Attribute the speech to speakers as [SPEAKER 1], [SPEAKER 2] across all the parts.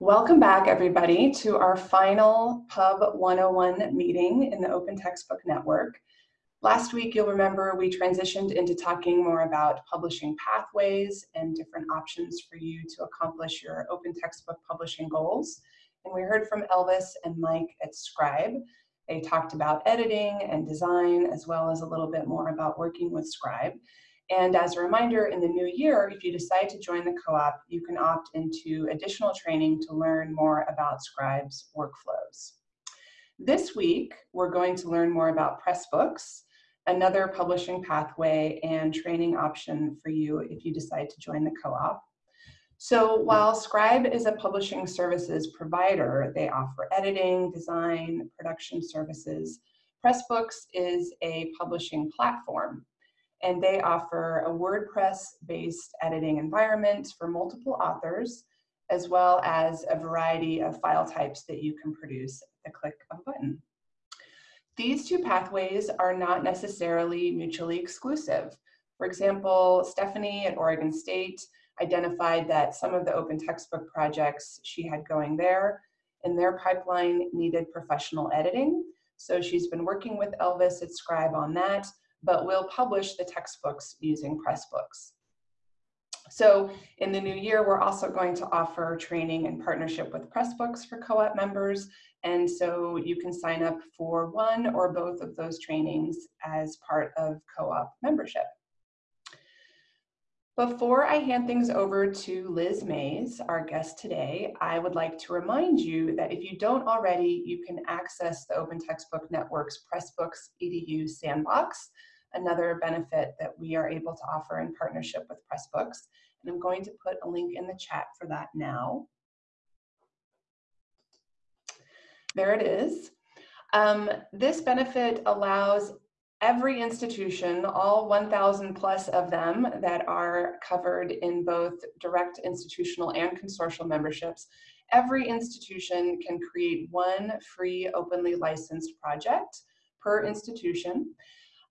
[SPEAKER 1] Welcome back, everybody, to our final Pub 101 meeting in the Open Textbook Network. Last week, you'll remember we transitioned into talking more about publishing pathways and different options for you to accomplish your open textbook publishing goals. And we heard from Elvis and Mike at Scribe. They talked about editing and design, as well as a little bit more about working with Scribe. And as a reminder, in the new year, if you decide to join the co-op, you can opt into additional training to learn more about Scribe's workflows. This week, we're going to learn more about Pressbooks, another publishing pathway and training option for you if you decide to join the co-op. So while Scribe is a publishing services provider, they offer editing, design, production services. Pressbooks is a publishing platform and they offer a WordPress-based editing environment for multiple authors, as well as a variety of file types that you can produce at the click of a button. These two pathways are not necessarily mutually exclusive. For example, Stephanie at Oregon State identified that some of the open textbook projects she had going there in their pipeline needed professional editing. So she's been working with Elvis at Scribe on that, but we'll publish the textbooks using Pressbooks. So in the new year, we're also going to offer training in partnership with Pressbooks for co-op members. And so you can sign up for one or both of those trainings as part of co-op membership. Before I hand things over to Liz Mays, our guest today, I would like to remind you that if you don't already, you can access the Open Textbook Network's Pressbooks EDU Sandbox, another benefit that we are able to offer in partnership with Pressbooks. And I'm going to put a link in the chat for that now. There it is. Um, this benefit allows every institution, all 1,000 plus of them that are covered in both direct institutional and consortial memberships, every institution can create one free openly licensed project per institution.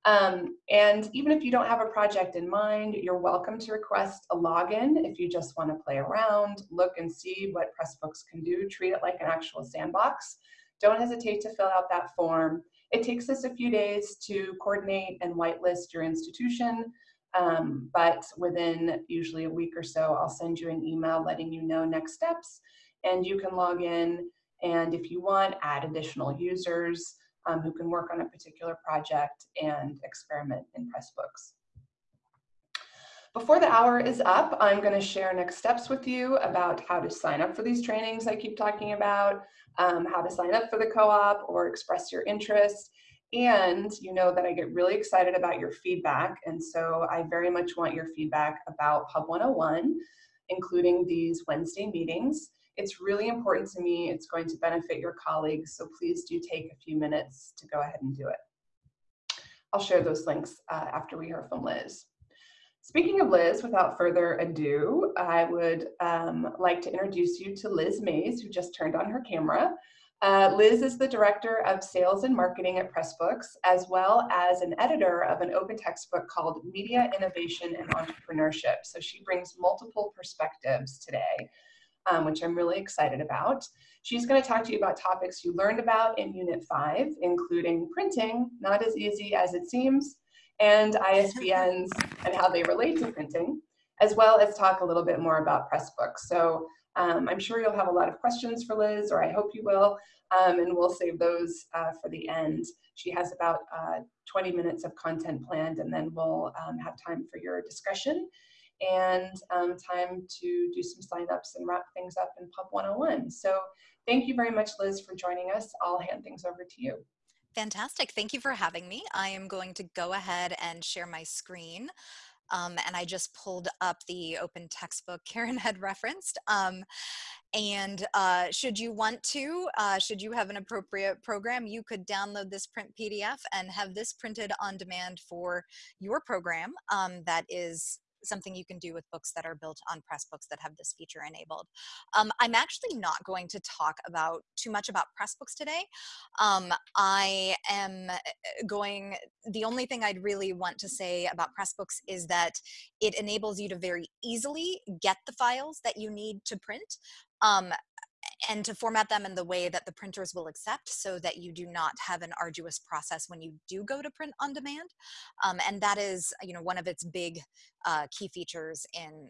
[SPEAKER 1] Um, and even if you don't have a project in mind, you're welcome to request a login if you just want to play around, look and see what Pressbooks can do, treat it like an actual sandbox. Don't hesitate to fill out that form it takes us a few days to coordinate and whitelist your institution, um, but within usually a week or so, I'll send you an email letting you know next steps, and you can log in and if you want, add additional users um, who can work on a particular project and experiment in Pressbooks. Before the hour is up, I'm going to share next steps with you about how to sign up for these trainings I keep talking about, um, how to sign up for the co-op or express your interest. And you know that I get really excited about your feedback. And so I very much want your feedback about Pub 101, including these Wednesday meetings. It's really important to me. It's going to benefit your colleagues. So please do take a few minutes to go ahead and do it. I'll share those links uh, after we hear from Liz. Speaking of Liz, without further ado, I would um, like to introduce you to Liz Mays, who just turned on her camera. Uh, Liz is the Director of Sales and Marketing at Pressbooks, as well as an editor of an open textbook called Media Innovation and Entrepreneurship. So she brings multiple perspectives today, um, which I'm really excited about. She's going to talk to you about topics you learned about in Unit 5, including printing, not as easy as it seems, and ISBNs and how they relate to printing, as well as talk a little bit more about Pressbooks. So um, I'm sure you'll have a lot of questions for Liz, or I hope you will, um, and we'll save those uh, for the end. She has about uh, 20 minutes of content planned, and then we'll um, have time for your discussion and um, time to do some signups and wrap things up in Pub 101. So thank you very much, Liz, for joining us. I'll hand things over to you.
[SPEAKER 2] Fantastic. Thank you for having me. I am going to go ahead and share my screen. Um, and I just pulled up the open textbook Karen had referenced. Um, and uh, should you want to, uh, should you have an appropriate program, you could download this print PDF and have this printed on demand for your program um, that is something you can do with books that are built on Pressbooks that have this feature enabled. Um, I'm actually not going to talk about too much about Pressbooks today. Um, I am uh, going, the only thing I'd really want to say about Pressbooks is that it enables you to very easily get the files that you need to print. Um, and to format them in the way that the printers will accept so that you do not have an arduous process when you do go to print on demand. Um, and that is, you know, one of its big uh, key features in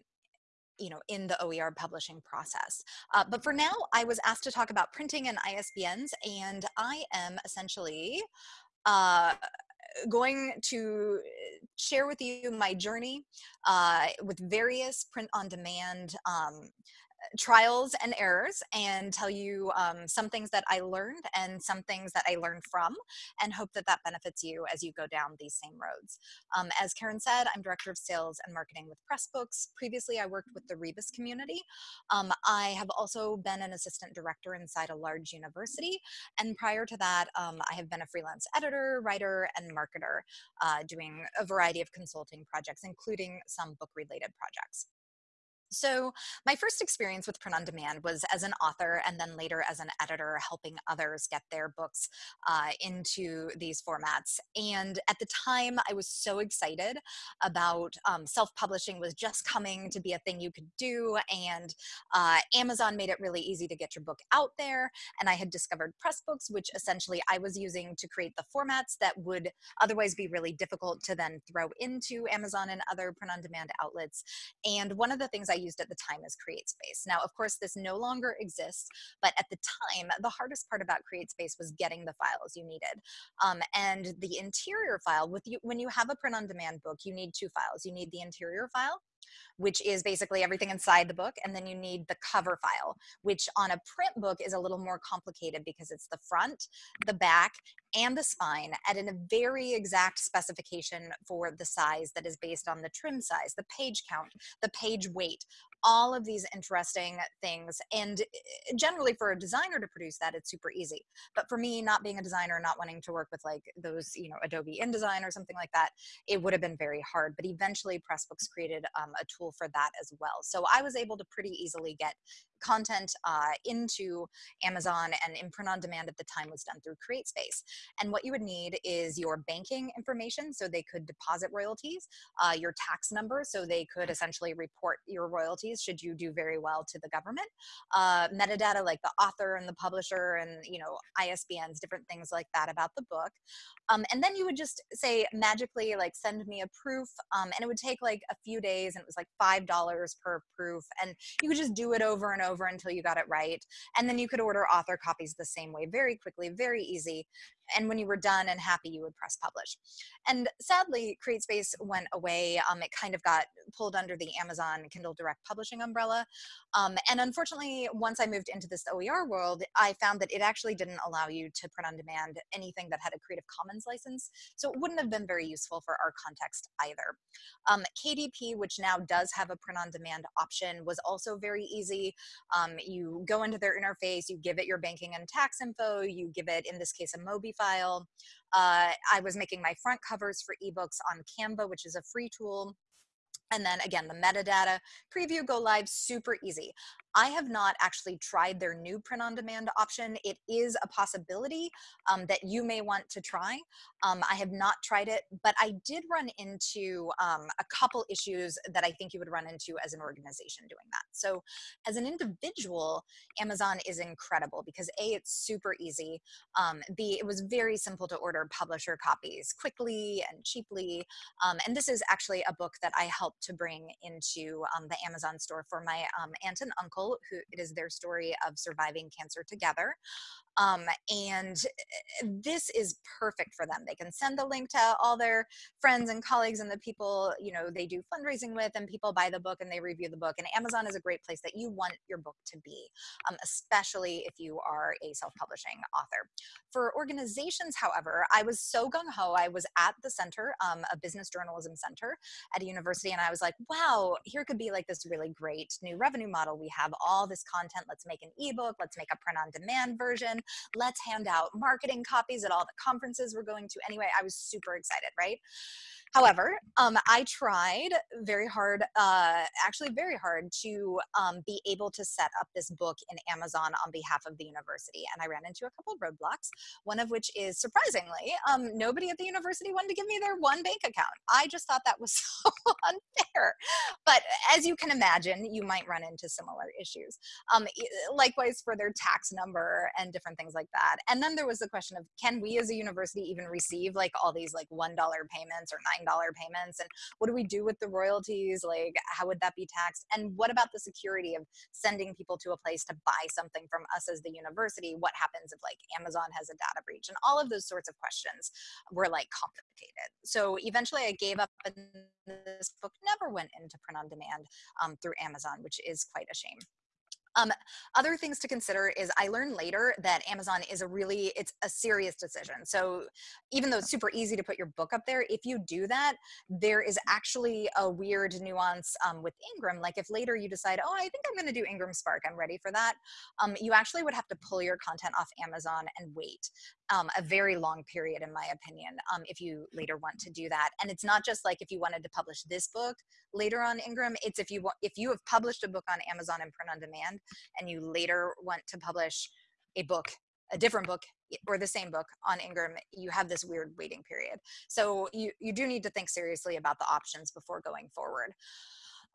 [SPEAKER 2] you know, in the OER publishing process. Uh, but for now, I was asked to talk about printing and ISBNs, and I am essentially uh, going to share with you my journey uh, with various print on demand um, trials and errors and tell you um, some things that I learned and some things that I learned from and hope that that benefits you as you go down these same roads. Um, as Karen said, I'm Director of Sales and Marketing with Pressbooks. Previously, I worked with the Rebus community. Um, I have also been an assistant director inside a large university. And prior to that, um, I have been a freelance editor, writer, and marketer uh, doing a variety of consulting projects, including some book related projects. So my first experience with print on demand was as an author and then later as an editor helping others get their books uh, into these formats. And at the time I was so excited about um, self-publishing was just coming to be a thing you could do and uh, Amazon made it really easy to get your book out there. And I had discovered Pressbooks, which essentially I was using to create the formats that would otherwise be really difficult to then throw into Amazon and other print on demand outlets. And one of the things I used at the time as CreateSpace. Now, of course, this no longer exists, but at the time, the hardest part about CreateSpace was getting the files you needed. Um, and the interior file, with you, when you have a print-on-demand book, you need two files. You need the interior file, which is basically everything inside the book. And then you need the cover file, which on a print book is a little more complicated because it's the front, the back, and the spine at a very exact specification for the size that is based on the trim size, the page count, the page weight, all of these interesting things. And eh, generally for a designer to produce that, it's super easy. But for me, not being a designer, not wanting to work with like those, you know, Adobe InDesign or something like that, it would have been very hard. But eventually Pressbooks created um, a tool for that as well. So I was able to pretty easily get content uh, into Amazon and in print on demand at the time was done through CreateSpace. And what you would need is your banking information so they could deposit royalties, uh, your tax number so they could essentially report your royalties should you do very well to the government, uh, metadata like the author and the publisher and you know ISBNs, different things like that about the book. Um, and then you would just say magically like send me a proof um, and it would take like a few days and it was like $5 per proof and you could just do it over and over until you got it right. And then you could order author copies the same way, very quickly, very easy and when you were done and happy, you would press publish. And sadly, CreateSpace went away. Um, it kind of got pulled under the Amazon Kindle Direct Publishing umbrella. Um, and unfortunately, once I moved into this OER world, I found that it actually didn't allow you to print on demand anything that had a Creative Commons license. So it wouldn't have been very useful for our context either. Um, KDP, which now does have a print on demand option, was also very easy. Um, you go into their interface, you give it your banking and tax info, you give it, in this case, a Mobi file. Uh, I was making my front covers for ebooks on Canva, which is a free tool. And then again, the metadata, preview, go live, super easy. I have not actually tried their new print on demand option. It is a possibility um, that you may want to try. Um, I have not tried it, but I did run into um, a couple issues that I think you would run into as an organization doing that. So as an individual, Amazon is incredible because A, it's super easy. Um, B, it was very simple to order publisher copies quickly and cheaply. Um, and this is actually a book that I helped to bring into um, the Amazon store for my aunt and uncle who it is their story of surviving cancer together. Um, and eh, this is perfect for them. They can send the link to all their friends and colleagues and the people, you know, they do fundraising with and people buy the book and they review the book. And Amazon is a great place that you want your book to be, um, especially if you are a self-publishing author. For organizations, however, I was so gung-ho. I was at the center, um, a business journalism center at a university, and I was like, wow, here could be like this really great new revenue model. We have all this content. Let's make an ebook. Let's make a print on demand version. Let's hand out marketing copies at all the conferences we're going to anyway. I was super excited, right? However, um, I tried very hard, uh, actually very hard to um, be able to set up this book in Amazon on behalf of the university. And I ran into a couple of roadblocks, one of which is surprisingly, um, nobody at the university wanted to give me their one bank account. I just thought that was so unfair. But as you can imagine, you might run into similar issues. Um, likewise for their tax number and different things like that. And then there was the question of, can we as a university even receive like all these like $1 payments or $9 payments and what do we do with the royalties? Like how would that be taxed? And what about the security of sending people to a place to buy something from us as the university? What happens if like amazon has a data breach? And all of those sorts of questions were like complicated. So eventually i gave up and this book never went into print on demand um, through amazon which is quite a shame um, other things to consider is I learned later that Amazon is a really, it's a serious decision. So even though it's super easy to put your book up there, if you do that, there is actually a weird nuance um, with Ingram. Like if later you decide, oh, I think I'm gonna do Ingram Spark, I'm ready for that. Um, you actually would have to pull your content off Amazon and wait um, a very long period, in my opinion, um, if you later want to do that. And it's not just like if you wanted to publish this book later on Ingram, it's if you if you have published a book on Amazon and print on demand, and you later want to publish a book a different book or the same book on Ingram, you have this weird waiting period. So you, you do need to think seriously about the options before going forward.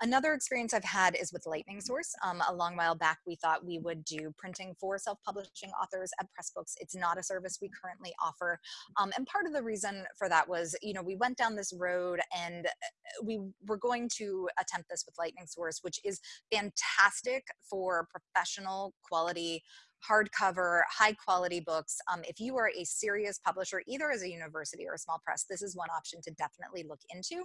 [SPEAKER 2] Another experience I've had is with Lightning Source. Um, a long while back, we thought we would do printing for self-publishing authors at Pressbooks. It's not a service we currently offer. Um, and part of the reason for that was, you know, we went down this road and uh, we were going to attempt this with Lightning Source, which is fantastic for professional quality hardcover, high quality books. Um, if you are a serious publisher, either as a university or a small press, this is one option to definitely look into.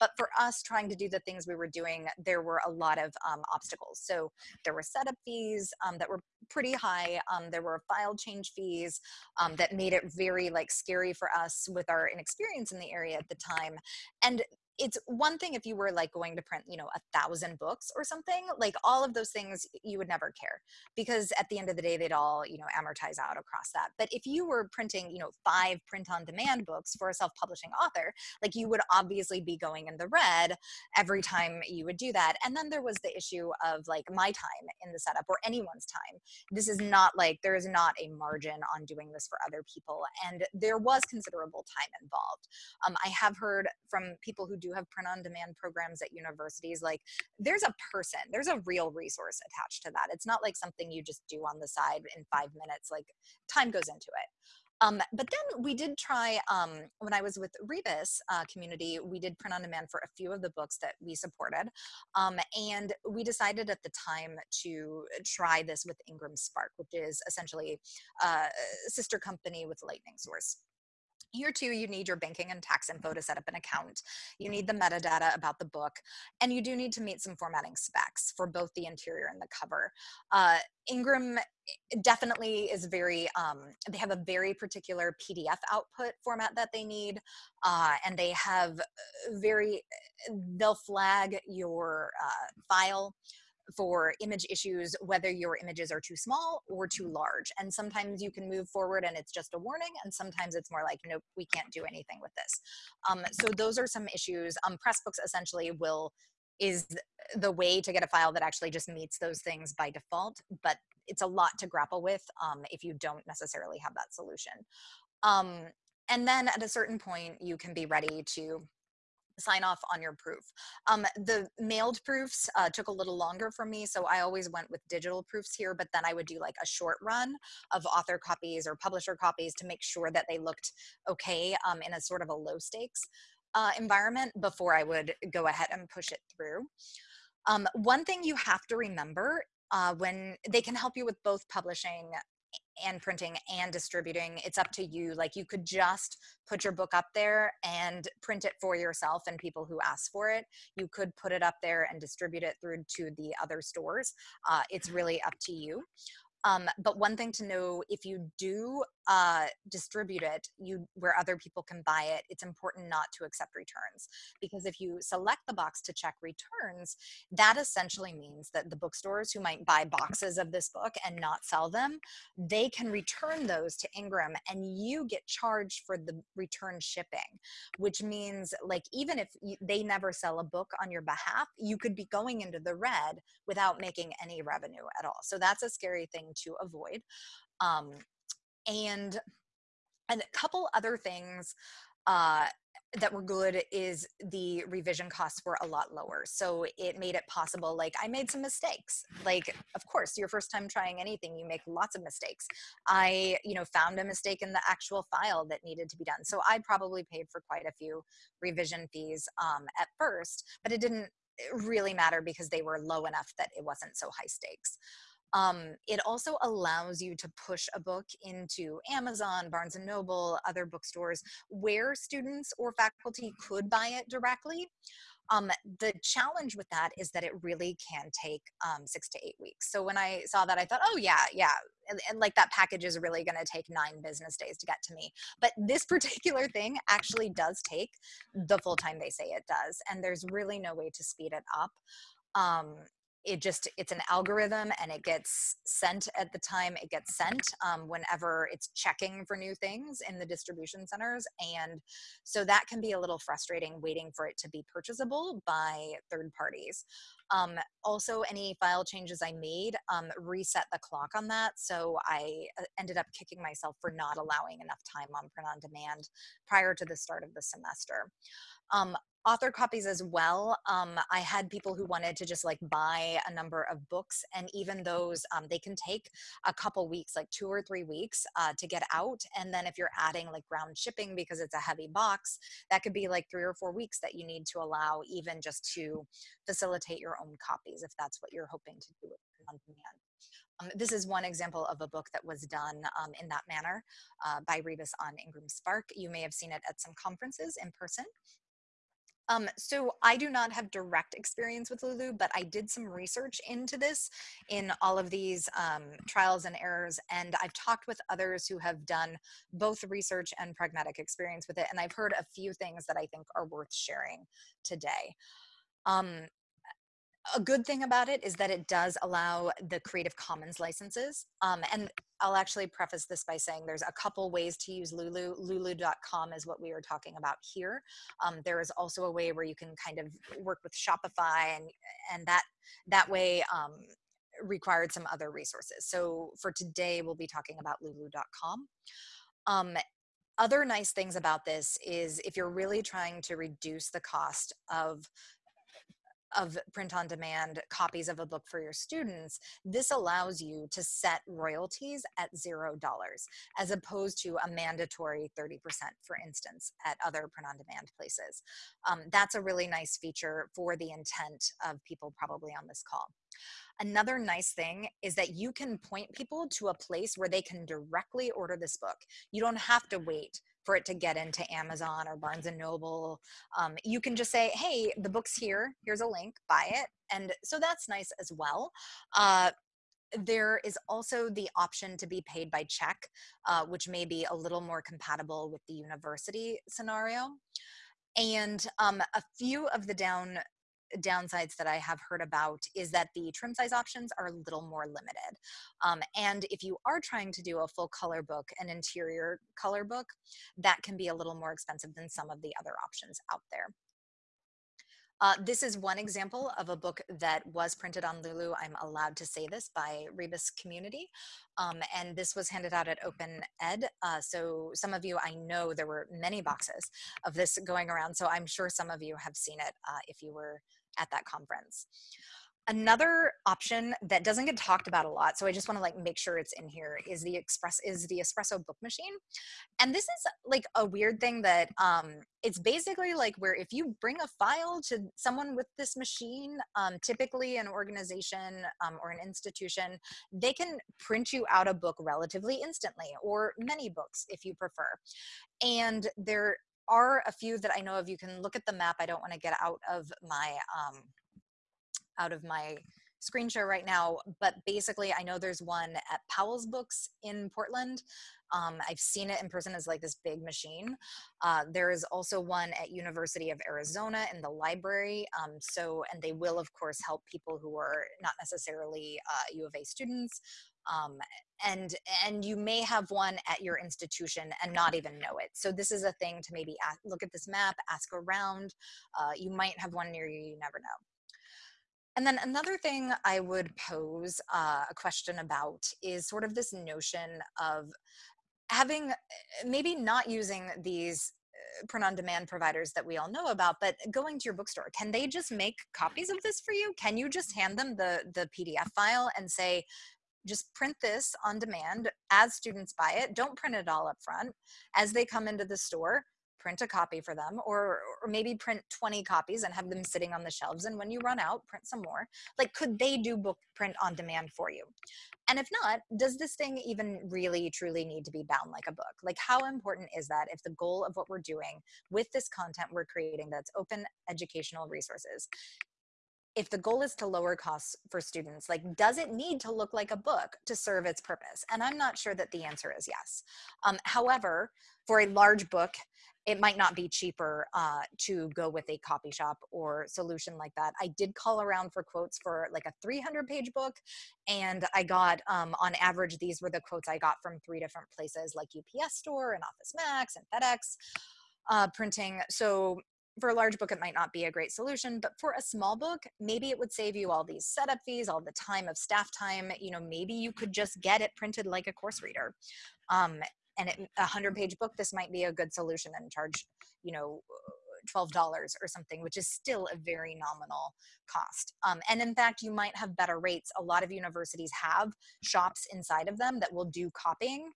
[SPEAKER 2] But for us trying to do the things we were doing, there were a lot of um, obstacles. So there were setup fees um, that were pretty high. Um, there were file change fees um, that made it very like scary for us with our inexperience in the area at the time. And it's one thing if you were like going to print you know a thousand books or something like all of those things you would never care because at the end of the day they'd all you know amortize out across that. But if you were printing you know five print on demand books for a self-publishing author like you would obviously be going in the red every time you would do that. And then there was the issue of like my time in the setup or anyone's time. This is not like there is not a margin on doing this for other people and there was considerable time involved. Um, i have heard from people who do do have print on demand programs at universities, like there's a person, there's a real resource attached to that. It's not like something you just do on the side in five minutes, like time goes into it. Um, but then we did try, um, when I was with Rebus uh, community, we did print on demand for a few of the books that we supported. Um, and we decided at the time to try this with Ingram Spark, which is essentially a sister company with Lightning Source. Here too, you need your banking and tax info to set up an account. You need the metadata about the book, and you do need to meet some formatting specs for both the interior and the cover. Uh, Ingram eh, definitely is very, um, they have a very particular PDF output format that they need, uh, and they have very, eh, they'll flag your uh, file for image issues, whether your images are too small or too large. And sometimes you can move forward and it's just a warning, and sometimes it's more like, nope, we can't do anything with this. Um, so those are some issues. Um, Pressbooks essentially will is the way to get a file that actually just meets those things by default, but it's a lot to grapple with um, if you don't necessarily have that solution. Um, and then at a certain point, you can be ready to sign off on your proof. Um, the mailed proofs uh, took a little longer for me, so I always went with digital proofs here, but then I would do like a short run of author copies or publisher copies to make sure that they looked okay um, in a sort of a low stakes uh, environment before I would go ahead and push it through. Um, one thing you have to remember uh, when they can help you with both publishing and printing and distributing it's up to you like you could just put your book up there and print it for yourself and people who ask for it. You could put it up there and distribute it through to the other stores uh, it's really up to you. Um, but one thing to know if you do uh, distribute it you where other people can buy it it's important not to accept returns. Because if you select the box to check returns that essentially means that the bookstores who might buy boxes of this book and not sell them they can return those to ingram and you get charged for the return shipping which means like even if you, they never sell a book on your behalf you could be going into the red without making any revenue at all. So that's a scary thing to avoid. Um, and and a couple other things uh, that were good is the revision costs were a lot lower. So it made it possible. Like I made some mistakes. Like, of course, your first time trying anything, you make lots of mistakes. I, you know, found a mistake in the actual file that needed to be done. So I probably paid for quite a few revision fees um, at first, but it didn't really matter because they were low enough that it wasn't so high stakes. Um, it also allows you to push a book into Amazon, Barnes and Noble, other bookstores where students or faculty could buy it directly. Um, the challenge with that is that it really can take um, six to eight weeks. So when I saw that, I thought, oh yeah, yeah, and, and like that package is really going to take nine business days to get to me. But this particular thing actually does take the full time they say it does, and there's really no way to speed it up. Um, it just it's an algorithm and it gets sent at the time it gets sent um, whenever it's checking for new things in the distribution centers. And so that can be a little frustrating waiting for it to be purchasable by third parties. Um, also any file changes i made um, reset the clock on that. So i uh, ended up kicking myself for not allowing enough time on print on demand prior to the start of the semester author copies as well. Um, I had people who wanted to just like buy a number of books, and even those um, they can take a couple weeks, like two or three weeks, uh, to get out. And then if you're adding like ground shipping because it's a heavy box, that could be like three or four weeks that you need to allow, even just to facilitate your own copies, if that's what you're hoping to do on demand. Um, this is one example of a book that was done um, in that manner uh, by Rebus on Ingram Spark. You may have seen it at some conferences in person. Um, so I do not have direct experience with Lulu, but I did some research into this in all of these um, trials and errors. And I've talked with others who have done both research and pragmatic experience with it. And I've heard a few things that I think are worth sharing today. Um, a good thing about it is that it does allow the Creative Commons licenses. Um, and I'll actually preface this by saying there's a couple ways to use Lulu. Lulu.com is what we are talking about here. Um, there is also a way where you can kind of work with Shopify and, and that, that way um, required some other resources. So for today, we'll be talking about Lulu.com. Um, other nice things about this is if you're really trying to reduce the cost of of print on demand copies of a book for your students, this allows you to set royalties at zero dollars as opposed to a mandatory 30%, for instance, at other print on demand places. Um, that's a really nice feature for the intent of people probably on this call. Another nice thing is that you can point people to a place where they can directly order this book. You don't have to wait for it to get into Amazon or Barnes and Noble. Um, you can just say, hey, the book's here, here's a link, buy it. And so that's nice as well. Uh, there is also the option to be paid by check, uh, which may be a little more compatible with the university scenario. And um, a few of the down downsides that I have heard about is that the trim size options are a little more limited. Um, and if you are trying to do a full color book, an interior color book, that can be a little more expensive than some of the other options out there. Uh, this is one example of a book that was printed on Lulu. I'm allowed to say this by Rebus Community. Um, and this was handed out at Open Ed. Uh, so some of you, I know there were many boxes of this going around. So I'm sure some of you have seen it uh, if you were at that conference. Another option that doesn't get talked about a lot, so I just want to like make sure it's in here, is the express is the espresso book machine. And this is like a weird thing that um, it's basically like where if you bring a file to someone with this machine, um, typically an organization um, or an institution, they can print you out a book relatively instantly, or many books if you prefer. And there are a few that I know of. You can look at the map. I don't want to get out of my um, out of my screen share right now, but basically I know there's one at Powell's Books in Portland. Um, I've seen it in person as like this big machine. Uh, there is also one at University of Arizona in the library. Um, so, and they will of course help people who are not necessarily uh, U of A students. Um, and and you may have one at your institution and not even know it. So this is a thing to maybe ask, look at this map, ask around. Uh, you might have one near you, you never know. And then another thing I would pose uh, a question about is sort of this notion of having, maybe not using these uh, print on demand providers that we all know about, but going to your bookstore, can they just make copies of this for you? Can you just hand them the, the PDF file and say, just print this on demand as students buy it. Don't print it all up front. As they come into the store, print a copy for them or, or maybe print 20 copies and have them sitting on the shelves and when you run out print some more like could they do book print on demand for you and if not does this thing even really truly need to be bound like a book like how important is that if the goal of what we're doing with this content we're creating that's open educational resources if the goal is to lower costs for students, like does it need to look like a book to serve its purpose? And I'm not sure that the answer is yes. Um, however, for a large book, it might not be cheaper uh, to go with a copy shop or solution like that. I did call around for quotes for like a 300 page book and I got um, on average, these were the quotes I got from three different places like UPS store and Office Max and FedEx uh, printing. So for a large book, it might not be a great solution, but for a small book, maybe it would save you all these setup fees, all the time of staff time. You know, maybe you could just get it printed like a course reader. Um, and it, a hundred page book, this might be a good solution and charge, you know, $12 or something, which is still a very nominal cost. Um, and in fact, you might have better rates. A lot of universities have shops inside of them that will do copying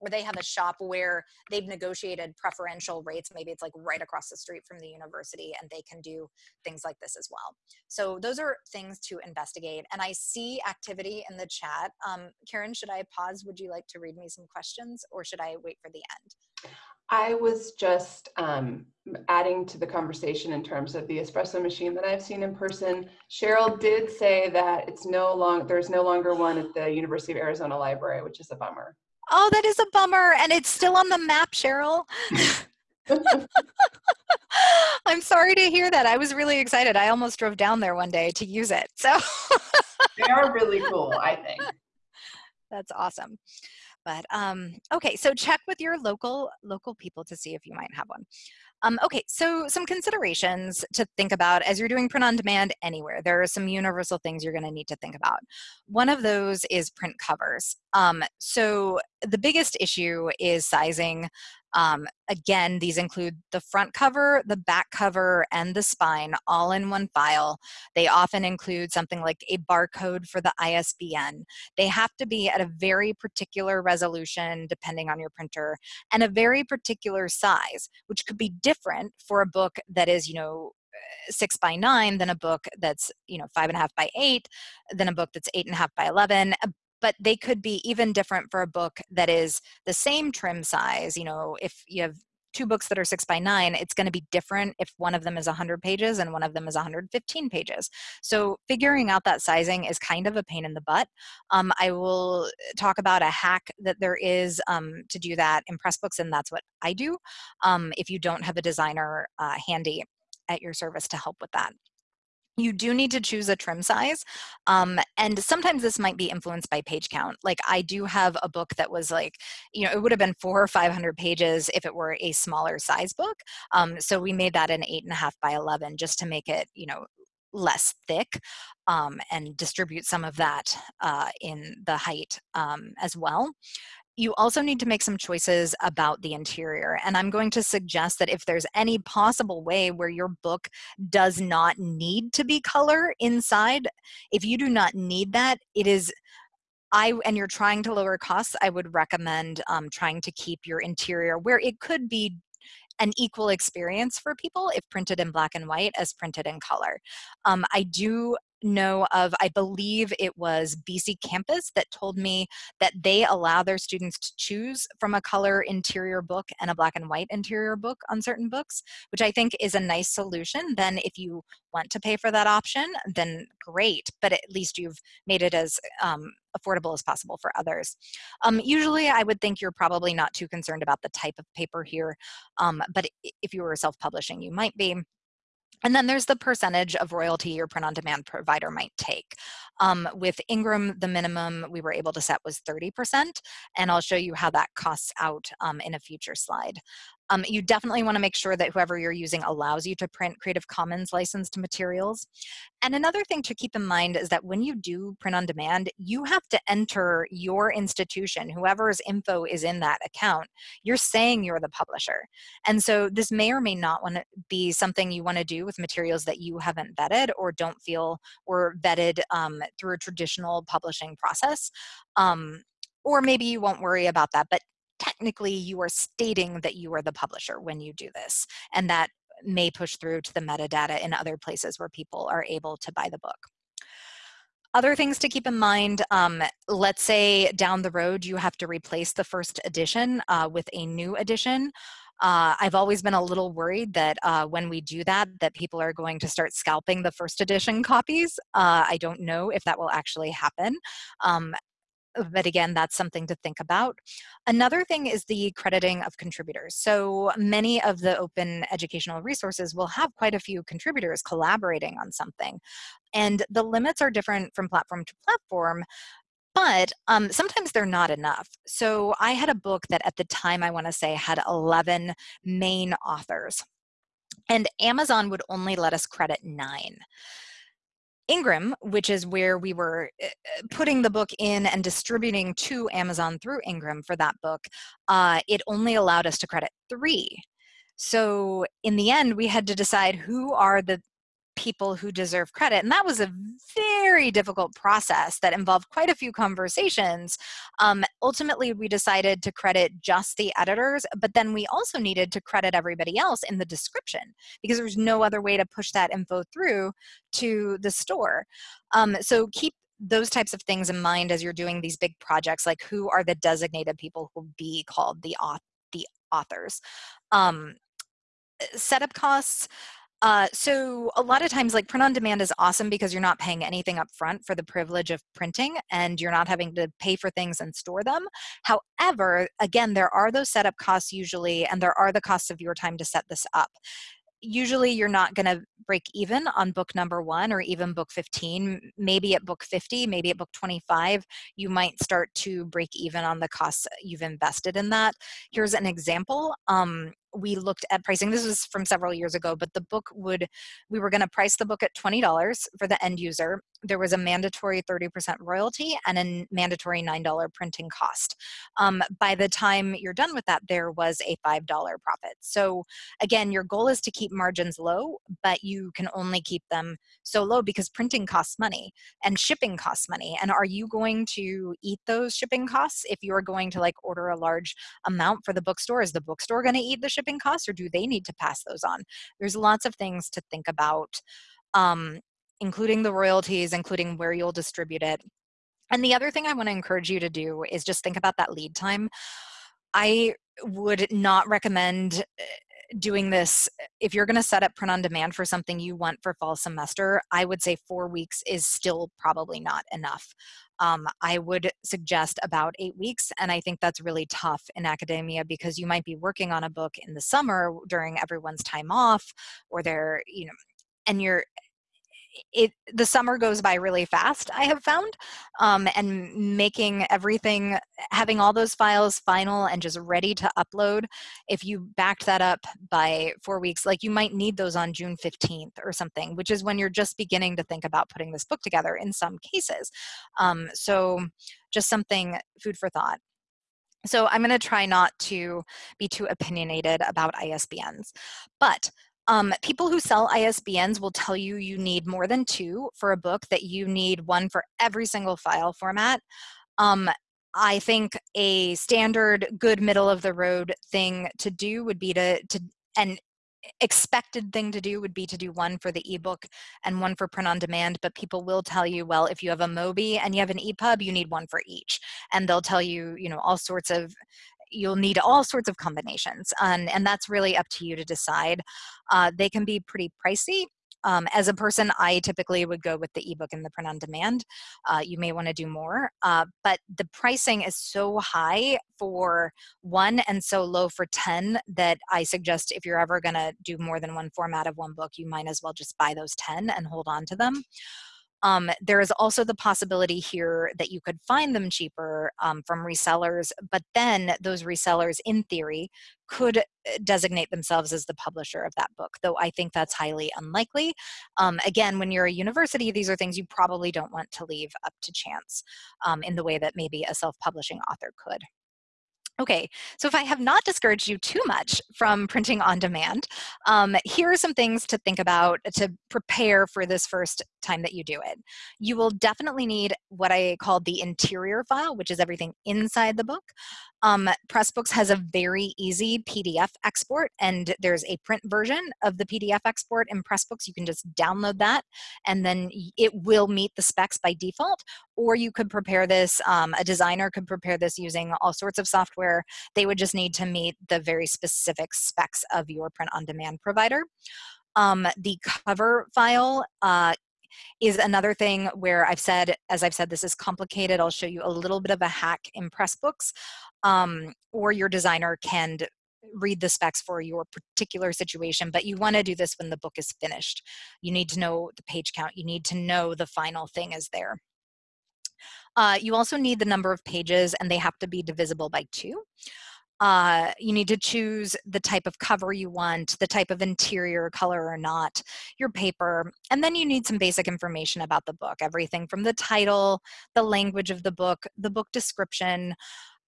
[SPEAKER 2] or they have a shop where they've negotiated preferential rates. Maybe it's like right across the street from the university and they can do things like this as well. So those are things to investigate. And I see activity in the chat. Um, Karen, should I pause? Would you like to read me some questions or should I wait for the end?
[SPEAKER 1] I was just um, adding to the conversation in terms of the espresso machine that I've seen in person. Cheryl did say that it's no long there's no longer one at the University of Arizona Library, which is a bummer.
[SPEAKER 2] Oh, that is a bummer. And it's still on the map, Cheryl. I'm sorry to hear that. I was really excited. I almost drove down there one day to use it. So
[SPEAKER 1] they are really cool, I think.
[SPEAKER 2] That's awesome. But um, okay, so check with your local local people to see if you might have one. Um, okay, so some considerations to think about as you're doing print on demand anywhere. There are some universal things you're going to need to think about. One of those is print covers. Um, so the biggest issue is sizing. Um, again, these include the front cover, the back cover, and the spine all in one file. They often include something like a barcode for the ISBN. They have to be at a very particular resolution depending on your printer and a very particular size, which could be different for a book that is, you know, six by nine than a book that's you know five and a half by eight than a book that's eight and a half by 11 but they could be even different for a book that is the same trim size. You know, if you have two books that are six by nine, it's going to be different if one of them is 100 pages and one of them is 115 pages. So figuring out that sizing is kind of a pain in the butt. Um, I will talk about a hack that there is um, to do that in Pressbooks, and that's what I do um, if you don't have a designer uh, handy at your service to help with that you do need to choose a trim size um, and sometimes this might be influenced by page count like i do have a book that was like you know it would have been four or five hundred pages if it were a smaller size book um, so we made that an eight and a half by 11 just to make it you know less thick um, and distribute some of that uh, in the height um, as well you also need to make some choices about the interior. And I'm going to suggest that if there's any possible way where your book does not need to be color inside, if you do not need that, it is I and you're trying to lower costs, I would recommend um, trying to keep your interior where it could be an equal experience for people if printed in black and white as printed in color. Um, I do know of, I believe it was BC Campus that told me that they allow their students to choose from a color interior book and a black and white interior book on certain books, which I think is a nice solution. Then if you want to pay for that option, then great, but at least you've made it as um, affordable as possible for others. Um, usually I would think you're probably not too concerned about the type of paper here, um, but if you were self-publishing, you might be. And then there's the percentage of royalty your print on demand provider might take. Um, with Ingram, the minimum we were able to set was 30%, and I'll show you how that costs out um, in a future slide. Um, you definitely want to make sure that whoever you're using allows you to print Creative Commons licensed materials. And another thing to keep in mind is that when you do print on demand, you have to enter your institution, whoever's info is in that account. You're saying you're the publisher. And so this may or may not want to be something you want to do with materials that you haven't vetted or don't feel were vetted um, through a traditional publishing process. Um, or maybe you won't worry about that, but technically you are stating that you are the publisher when you do this. And that may push through to the metadata in other places where people are able to buy the book. Other things to keep in mind, um, let's say down the road you have to replace the first edition uh, with a new edition. Uh, I've always been a little worried that uh, when we do that, that people are going to start scalping the first edition copies. Uh, I don't know if that will actually happen. Um, but again, that's something to think about. Another thing is the crediting of contributors. So many of the open educational resources will have quite a few contributors collaborating on something. And the limits are different from platform to platform, but um, sometimes they're not enough. So I had a book that at the time I want to say had 11 main authors and Amazon would only let us credit nine. Ingram, which is where we were eh, eh, putting the book in and distributing to Amazon through Ingram for that book, uh, it only allowed us to credit three. So in the end, we had to decide who are the people who deserve credit. And that was a very difficult process that involved quite a few conversations. Um, ultimately, we decided to credit just the editors, but then we also needed to credit everybody else in the description because there's no other way to push that info through to the store. Um, so keep those types of things in mind as you're doing these big projects, like who are the designated people who will be called the, auth the authors. Um, setup costs, uh, so a lot of times like print on demand is awesome because you're not paying anything up front for the privilege of printing and you're not having to pay for things and store them. However, again, there are those setup costs usually and there are the costs of your time to set this up usually you're not going to break even on book number one or even book 15 maybe at book 50 maybe at book 25 you might start to break even on the costs you've invested in that. Here's an example um, we looked at pricing this was from several years ago but the book would we were going to price the book at $20 for the end user. There was a mandatory 30% royalty and a mandatory $9 printing cost. Um, by the time you're done with that there was a $5 profit. So again your goal is to keep margins low but you can only keep them so low because printing costs money and shipping costs money and are you going to eat those shipping costs if you're going to like order a large amount for the bookstore is the bookstore going to eat the shipping costs or do they need to pass those on? There's lots of things to think about, um, including the royalties, including where you'll distribute it. And the other thing I want to encourage you to do is just think about that lead time. I would not recommend eh, doing this if you're going to set up print on demand for something you want for fall semester i would say four weeks is still probably not enough um, I would suggest about eight weeks. And I think that's really tough in academia because you might be working on a book in the summer during everyone's time off or they're, you know, and you're it the summer goes by really fast i have found um, and making everything having all those files final and just ready to upload if you backed that up by four weeks like you might need those on june 15th or something which is when you're just beginning to think about putting this book together in some cases um, so just something food for thought so I'm going to try not to be too opinionated about ISBNs. But um, people who sell ISBNs will tell you you need more than two for a book, that you need one for every single file format. Um, I think a standard good middle of the road thing to do would be to, to and expected thing to do would be to do one for the ebook and one for print on demand but people will tell you well if you have a mobi and you have an epub you need one for each and they'll tell you you know all sorts of you'll need all sorts of combinations and, and that's really up to you to decide uh, they can be pretty pricey um, as a person, I typically would go with the ebook and the print on demand. Uh, you may want to do more, uh, but the pricing is so high for one and so low for 10 that I suggest if you're ever going to do more than one format of one book, you might as well just buy those 10 and hold on to them. Um, there is also the possibility here that you could find them cheaper um, from resellers, but then those resellers, in theory, could uh, designate themselves as the publisher of that book, though I think that's highly unlikely. Um, again, when you're a university, these are things you probably don't want to leave up to chance um, in the way that maybe a self-publishing author could. Okay, so if I have not discouraged you too much from printing on demand, um, here are some things to think about to prepare for this first time that you do it. You will definitely need what I call the interior file, which is everything inside the book. Um, Pressbooks has a very easy PDF export and there's a print version of the PDF export in Pressbooks. You can just download that and then it will meet the specs by default. Or you could prepare this, um, a designer could prepare this using all sorts of software. They would just need to meet the very specific specs of your print on demand provider. Um, the cover file uh, is another thing where I've said, as I've said, this is complicated. I'll show you a little bit of a hack in Pressbooks, um, or your designer can read the specs for your particular situation, but you want to do this when the book is finished. You need to know the page count. You need to know the final thing is there. Uh, you also need the number of pages and they have to be divisible by two. Uh, you need to choose the type of cover you want, the type of interior color or not, your paper, and then you need some basic information about the book, everything from the title, the language of the book, the book description,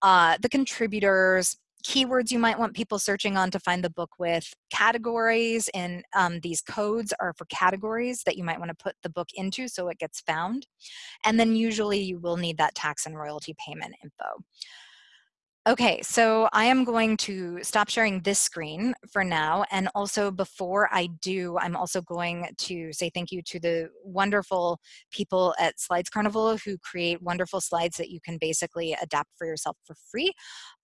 [SPEAKER 2] uh, the contributors, keywords you might want people searching on to find the book with, categories, and um, these codes are for categories that you might want to put the book into so it gets found. And then usually you will need that tax and royalty payment info. Okay, so I am going to stop sharing this screen for now. And also before I do, I'm also going to say thank you to the wonderful people at Slides Carnival who create wonderful slides that you can basically adapt for yourself for free.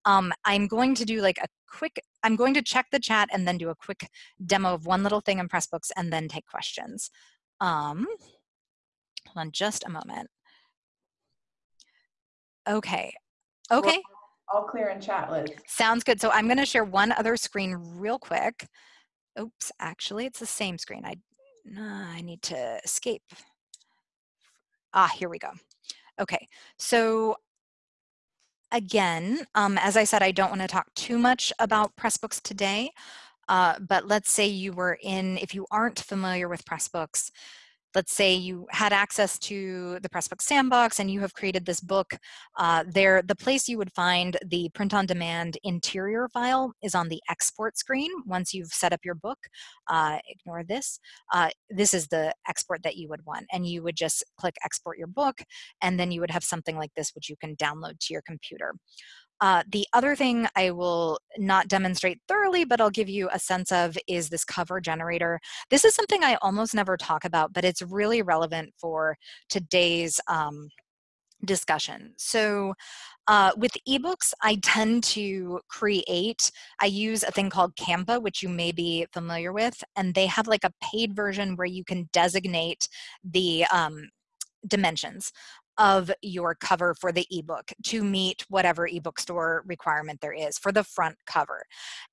[SPEAKER 2] Um, I'm going to do like a quick, I'm going to check the chat and then do a quick demo of one little thing in Pressbooks and then take questions. Um, hold on just a moment. Okay, okay
[SPEAKER 1] all clear in chat, Liz.
[SPEAKER 2] Sounds good. So I'm going to share one other screen real quick. Oops, actually, it's the same screen. I, uh, I need to escape. Ah, here we go. Okay, so again, um, as I said, I don't want to talk too much about Pressbooks today, uh, but let's say you were in, if you aren't familiar with Pressbooks, let's say you had access to the Pressbook Sandbox and you have created this book, uh, there, the place you would find the print on demand interior file is on the export screen once you've set up your book. Uh, ignore this. Uh, this is the export that you would want and you would just click export your book and then you would have something like this which you can download to your computer. Uh, the other thing I will not demonstrate thoroughly, but I'll give you a sense of is this cover generator. This is something I almost never talk about, but it's really relevant for today's um, discussion. So uh, with ebooks, I tend to create, I use a thing called Canva, which you may be familiar with, and they have like a paid version where you can designate the um, dimensions of your cover for the ebook to meet whatever ebook store requirement there is for the front cover.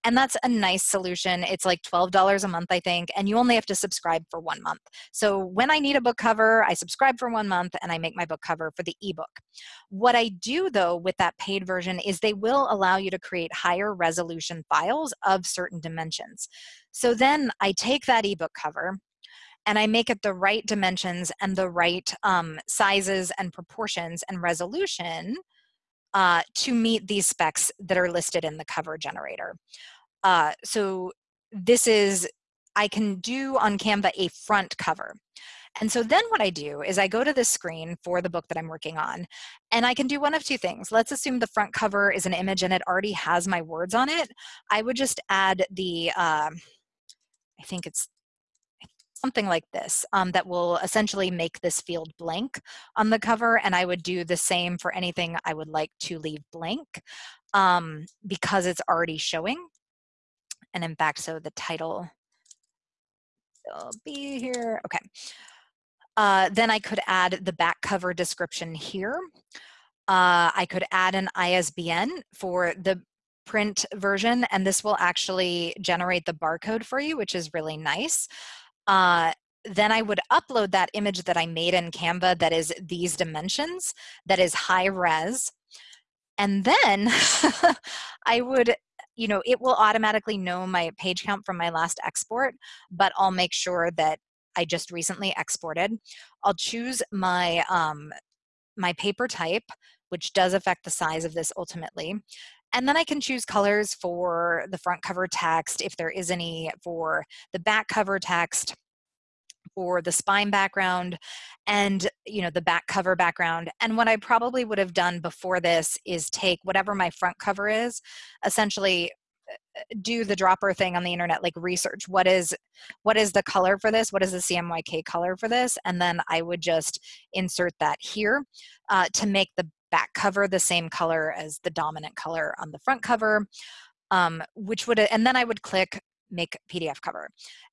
[SPEAKER 2] And that's a nice solution. It's like $12 a month, I think, and you only have to subscribe for one month. So when I need a book cover, I subscribe for one month and I make my book cover for the ebook. What I do though with that paid version is they will allow you to create higher resolution files of certain dimensions. So then I take that ebook cover and I make it the right dimensions and the right um, sizes and proportions and resolution uh, to meet these specs that are listed in the cover generator. Uh, so this is, I can do on Canva a front cover. And so then what I do is I go to the screen for the book that I'm working on, and I can do one of two things. Let's assume the front cover is an image and it already has my words on it. I would just add the, uh, I think it's something like this um, that will essentially make this field blank on the cover and I would do the same for anything I would like to leave blank um, because it's already showing. And in fact so the title will be here okay. Uh, then I could add the back cover description here. Uh, I could add an ISBN for the print version and this will actually generate the barcode for you which is really nice uh, then I would upload that image that I made in Canva that is these dimensions, that is high res. And then I would, you know, it will automatically know my page count from my last export, but I'll make sure that I just recently exported. I'll choose my, um, my paper type, which does affect the size of this ultimately. And then I can choose colors for the front cover text, if there is any, for the back cover text, for the spine background, and you know the back cover background. And what I probably would have done before this is take whatever my front cover is, essentially uh, do the dropper thing on the internet like research what is what is the color for this what is the cmyk color for this and then i would just insert that here uh, to make the back cover the same color as the dominant color on the front cover, um, which would, and then I would click make PDF cover.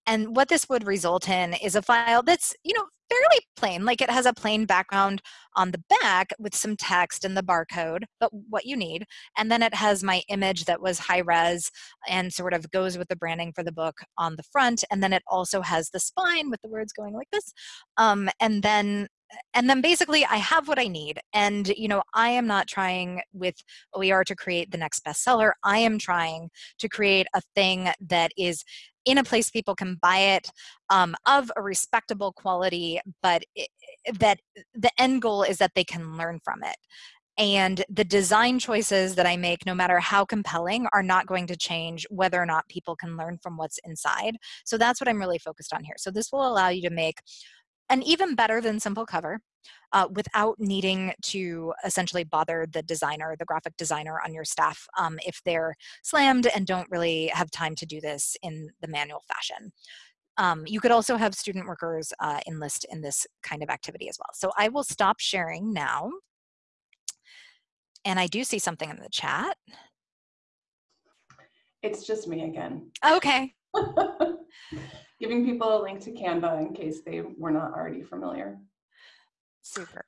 [SPEAKER 2] And what this would result in is a file that's, you know, fairly plain, like it has a plain background on the back with some text and the barcode, but what you need. And then it has my image that was high res and sort of goes with the branding for the book on the front. And then it also has the spine with the words going like this. Um, and then and then basically I have what I need. And, you know, I am not trying with OER to create the next bestseller. I am trying to create a thing that is in a place people can buy it um, of a respectable quality, but it, that the end goal is that they can learn from it. And the design choices that I make, no matter how compelling, are not going to change whether or not people can learn from what's inside. So that's what I'm really focused on here. So this will allow you to make and even better than simple cover uh, without needing to essentially bother the designer, the graphic designer on your staff um, if they're slammed and don't really have time to do this in the manual fashion. Um, you could also have student workers uh, enlist in this kind of activity as well. So I will stop sharing now. And I do see something in the chat.
[SPEAKER 1] It's just me again.
[SPEAKER 2] Okay.
[SPEAKER 1] giving people a link to Canva in case they were not already familiar.
[SPEAKER 2] Super.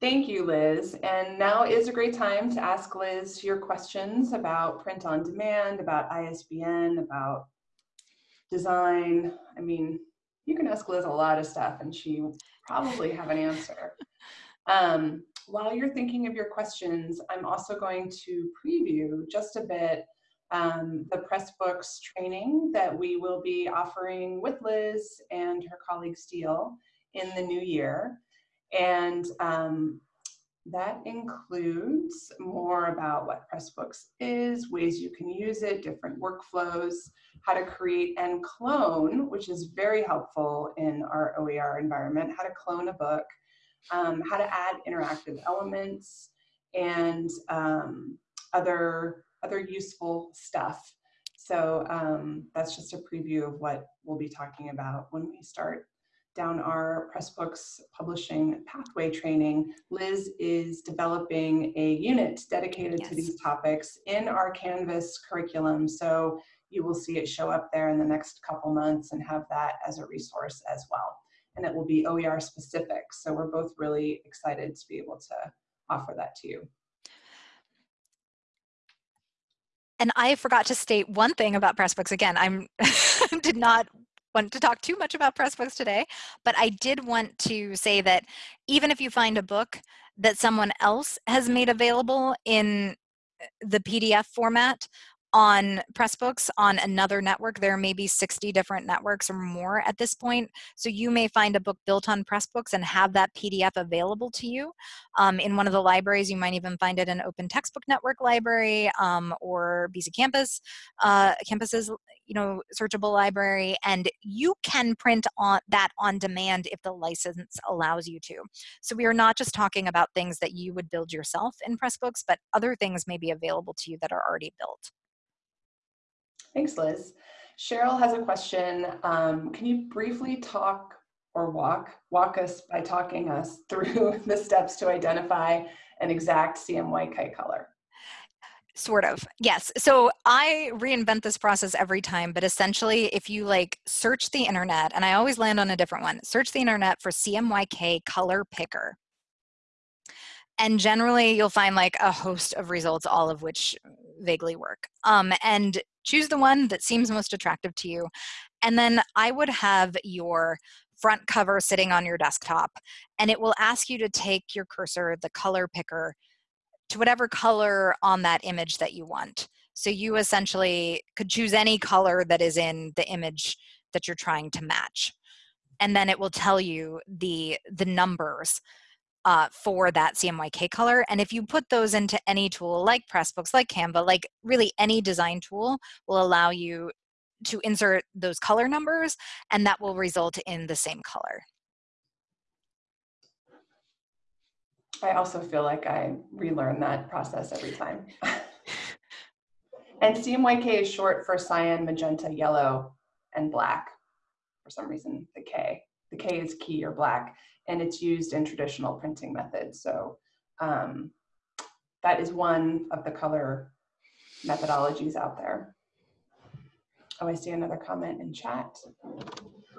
[SPEAKER 1] Thank you, Liz. And now is a great time to ask Liz your questions about print on demand, about ISBN, about design. I mean, you can ask Liz a lot of stuff and she probably have an answer. Um, while you're thinking of your questions, I'm also going to preview just a bit um, the Pressbooks training that we will be offering with Liz and her colleague Steele in the new year. And um, that includes more about what Pressbooks is, ways you can use it, different workflows, how to create and clone, which is very helpful in our OER environment, how to clone a book, um, how to add interactive elements, and um, other other useful stuff. So um, that's just a preview of what we'll be talking about when we start down our Pressbooks publishing pathway training. Liz is developing a unit dedicated yes. to these topics in our Canvas curriculum. So you will see it show up there in the next couple months and have that as a resource as well. And it will be OER specific. So we're both really excited to be able to offer that to you.
[SPEAKER 2] And I forgot to state one thing about Pressbooks. Again, I'm did not want to talk too much about Pressbooks today, but I did want to say that even if you find a book that someone else has made available in uh, the PDF format, on Pressbooks on another network. There may be 60 different networks or more at this point. So you may find a book built on Pressbooks and have that PDF available to you. Um, in one of the libraries, you might even find it in Open Textbook Network Library um, or BC Campus, uh, Campus's you know, searchable library. And you can print on that on demand if the license allows you to. So we are not just talking about things that you would build yourself in Pressbooks, but other things may be available to you that are already built.
[SPEAKER 1] Thanks, Liz. Cheryl has a question. Um, can you briefly talk or walk, walk us by talking us through the steps to identify an exact CMYK color?
[SPEAKER 2] Sort of, yes. So I reinvent this process every time, but essentially if you like search the internet, and I always land on a different one, search the internet for CMYK color picker. And generally you'll find like a host of results, all of which vaguely work. Um, and choose the one that seems most attractive to you. And then I would have your front cover sitting on your desktop and it will ask you to take your cursor, the color picker, to whatever color on that image that you want. So you essentially could choose any color that is in the image that you're trying to match. And then it will tell you the, the numbers uh, for that CMYK color. And if you put those into any tool like Pressbooks, like Canva, like really any design tool will allow you to insert those color numbers and that will result in the same color.
[SPEAKER 1] I also feel like I relearn that process every time. and CMYK is short for cyan, magenta, yellow, and black for some reason, the K. The K is key or black, and it's used in traditional printing methods. So um, that is one of the color methodologies out there. Oh, I see another comment in chat.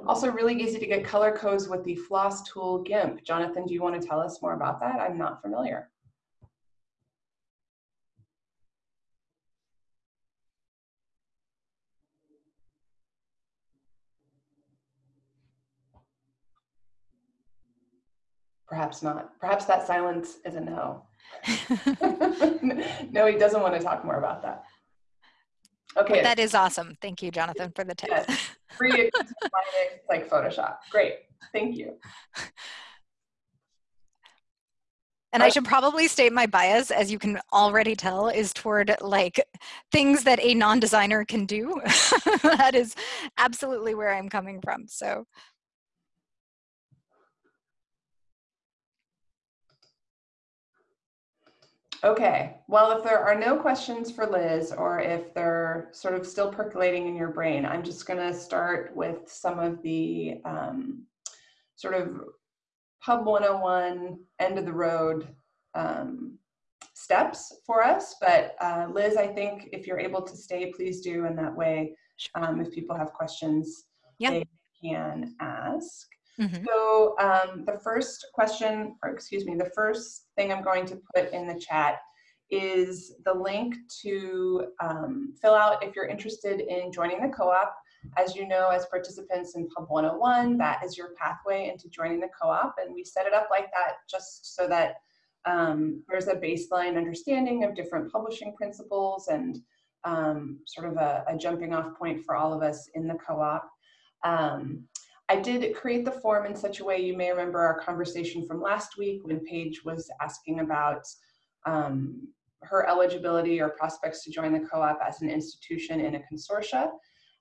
[SPEAKER 1] Also really easy to get color codes with the floss tool GIMP. Jonathan, do you want to tell us more about that? I'm not familiar. Perhaps not. Perhaps that silence is a no. no, he doesn't want to talk more about that.
[SPEAKER 2] Okay. But that is awesome. Thank you, Jonathan, for the tip. Yes.
[SPEAKER 1] Free like Photoshop. Great. Thank you.
[SPEAKER 2] And I should probably state my bias, as you can already tell, is toward like things that a non-designer can do. that is absolutely where I'm coming from. So
[SPEAKER 1] Okay, well, if there are no questions for Liz or if they're sort of still percolating in your brain, I'm just going to start with some of the um, sort of Pub 101 end of the road um, steps for us. But uh, Liz, I think if you're able to stay, please do. And that way, um, if people have questions, they can ask. Mm -hmm. So um, the first question, or excuse me, the first thing I'm going to put in the chat is the link to um, fill out if you're interested in joining the co-op. As you know, as participants in Pub 101, that is your pathway into joining the co-op. And we set it up like that just so that um, there's a baseline understanding of different publishing principles and um, sort of a, a, jumping off point for all of us in the co-op. Um, I did create the form in such a way, you may remember our conversation from last week when Paige was asking about um, her eligibility or prospects to join the co-op as an institution in a consortia.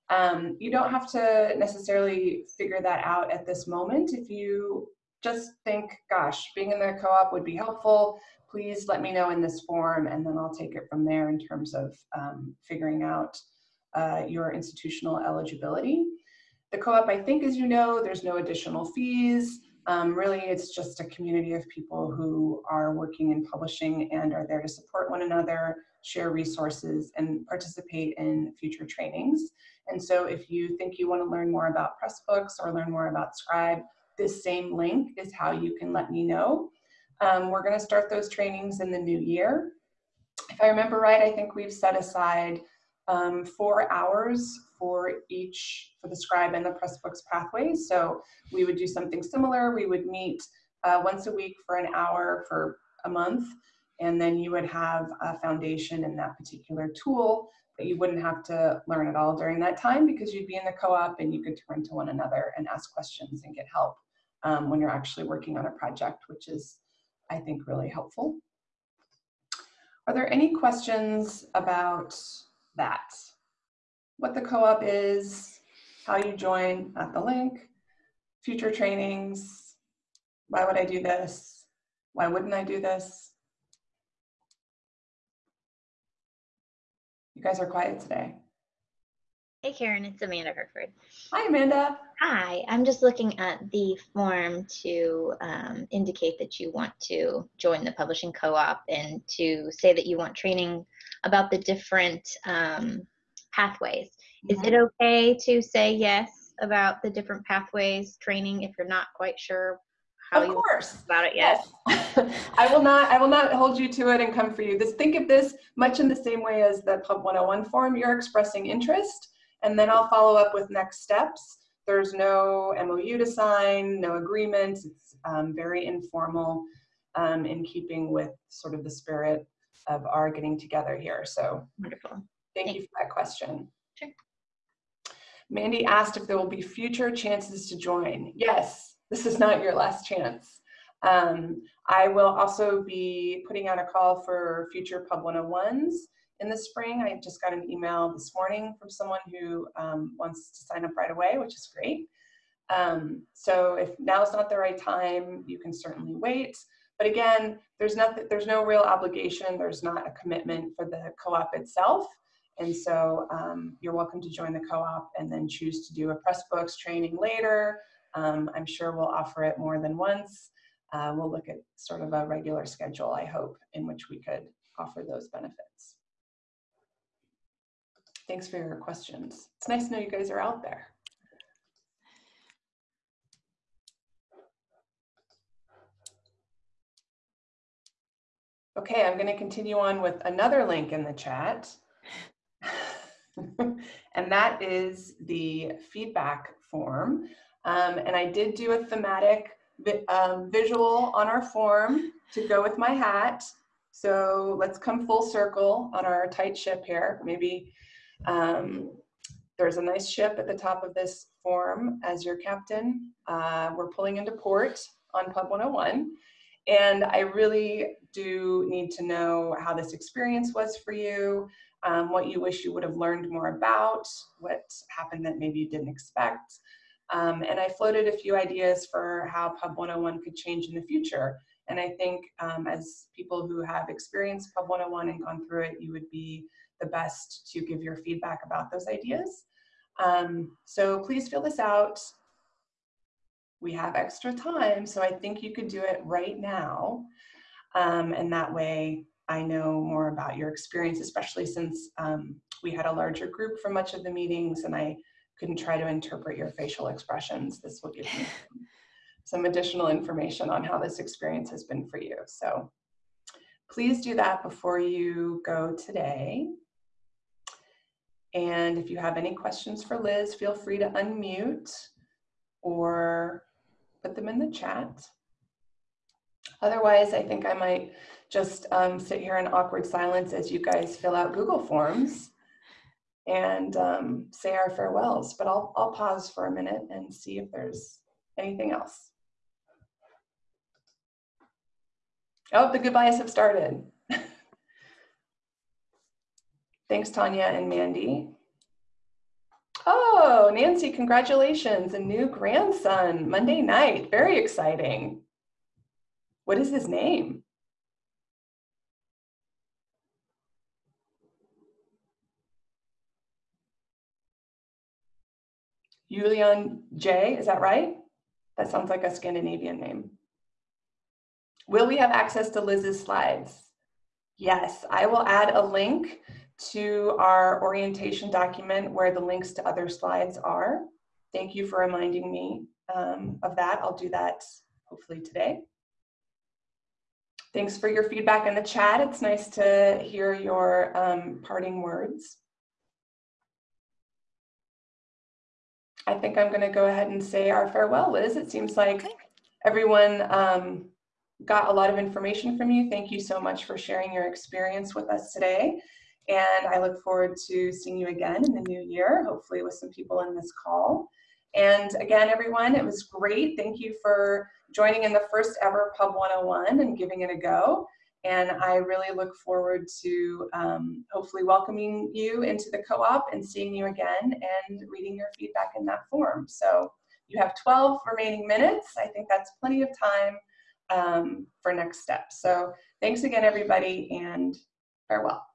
[SPEAKER 1] Um, you don't have to necessarily figure that out at this moment. If you just think, gosh, being in the co-op would be helpful, please let me know in this form and then I'll take it from there in terms of um, figuring out uh, your institutional eligibility. The co-op, I think, as you know, there's no additional fees. Um, really, it's just a community of people who are working in publishing and are there to support one another, share resources, and participate in future trainings. And so if you think you want to learn more about Pressbooks or learn more about Scribe, this same link is how you can let me know. Um, we're going to start those trainings in the new year. If I remember right, I think we've set aside um, four hours for each, for the scribe and the Pressbooks pathways. So we would do something similar. We would meet uh, once a week for an hour for a month, and then you would have a foundation in that particular tool, but you wouldn't have to learn at all during that time because you'd be in the co-op and you could turn to one another and ask questions and get help um, when you're actually working on a project, which is, I think, really helpful. Are there any questions about that. What the co-op is, how you join at the link, future trainings, why would I do this? Why wouldn't I do this? You guys are quiet today.
[SPEAKER 3] Hey Karen, it's Amanda Herford.
[SPEAKER 1] Hi Amanda.
[SPEAKER 3] Hi, I'm just looking at the form to um, indicate that you want to join the publishing co-op and to say that you want training about the different um, pathways. Is it okay to say yes about the different pathways training if you're not quite sure how
[SPEAKER 1] Of
[SPEAKER 3] you
[SPEAKER 1] course.
[SPEAKER 3] about it yet?
[SPEAKER 1] Yes. I will not I will not hold you to it and come for you. This think of this much in the same way as the Pub 101 form. You're expressing interest and then I'll follow up with next steps. There's no MOU to sign, no agreements. It's um, very informal um, in keeping with sort of the spirit of our getting together here. So
[SPEAKER 3] Wonderful.
[SPEAKER 1] Thank you for that question.
[SPEAKER 3] Sure.
[SPEAKER 1] Mandy asked if there will be future chances to join. Yes, this is not your last chance. Um, I will also be putting out a call for future Pub 101s in the spring. I just got an email this morning from someone who um, wants to sign up right away, which is great. Um, so if now is not the right time, you can certainly wait. But again, there's nothing, there's no real obligation. There's not a commitment for the co-op itself. And so um, you're welcome to join the co-op and then choose to do a Pressbooks training later. Um, I'm sure we'll offer it more than once. Uh, we'll look at sort of a regular schedule, I hope, in which we could offer those benefits. Thanks for your questions. It's nice to know you guys are out there. Okay, I'm going to continue on with another link in the chat. and that is the feedback form. Um, and I did do a thematic um, visual on our form to go with my hat. So let's come full circle on our tight ship here. Maybe um, there's a nice ship at the top of this form as your captain. Uh, we're pulling into port on Pub 101. And I really do need to know how this experience was for you, um, what you wish you would have learned more about, what happened that maybe you didn't expect. Um, and I floated a few ideas for how Pub 101 could change in the future. And I think um, as people who have experienced Pub 101 and gone through it, you would be the best to give your feedback about those ideas. Um, so please fill this out we have extra time, so I think you could do it right now. Um, and that way I know more about your experience, especially since um, we had a larger group for much of the meetings and I couldn't try to interpret your facial expressions. This will give me some additional information on how this experience has been for you. So please do that before you go today. And if you have any questions for Liz, feel free to unmute or put them in the chat. Otherwise, I think I might just um, sit here in awkward silence as you guys fill out Google Forms and um, say our farewells. But I'll, I'll pause for a minute and see if there's anything else. Oh, the goodbyes have started. Thanks, Tanya and Mandy. Oh, Nancy, congratulations, a new grandson, Monday night, very exciting. What is his name? Julian J, is that right? That sounds like a Scandinavian name. Will we have access to Liz's slides? Yes, I will add a link to our orientation document where the links to other slides are. Thank you for reminding me um, of that. I'll do that hopefully today. Thanks for your feedback in the chat. It's nice to hear your um, parting words. I think I'm gonna go ahead and say our farewell, Liz. It seems like everyone um, got a lot of information from you. Thank you so much for sharing your experience with us today. And I look forward to seeing you again in the new year, hopefully with some people in this call. And again, everyone, it was great. Thank you for joining in the first ever Pub 101 and giving it a go. And I really look forward to um, hopefully welcoming you into the co-op and seeing you again and reading your feedback in that form. So you have 12 remaining minutes. I think that's plenty of time um, for next steps. So thanks again, everybody, and farewell.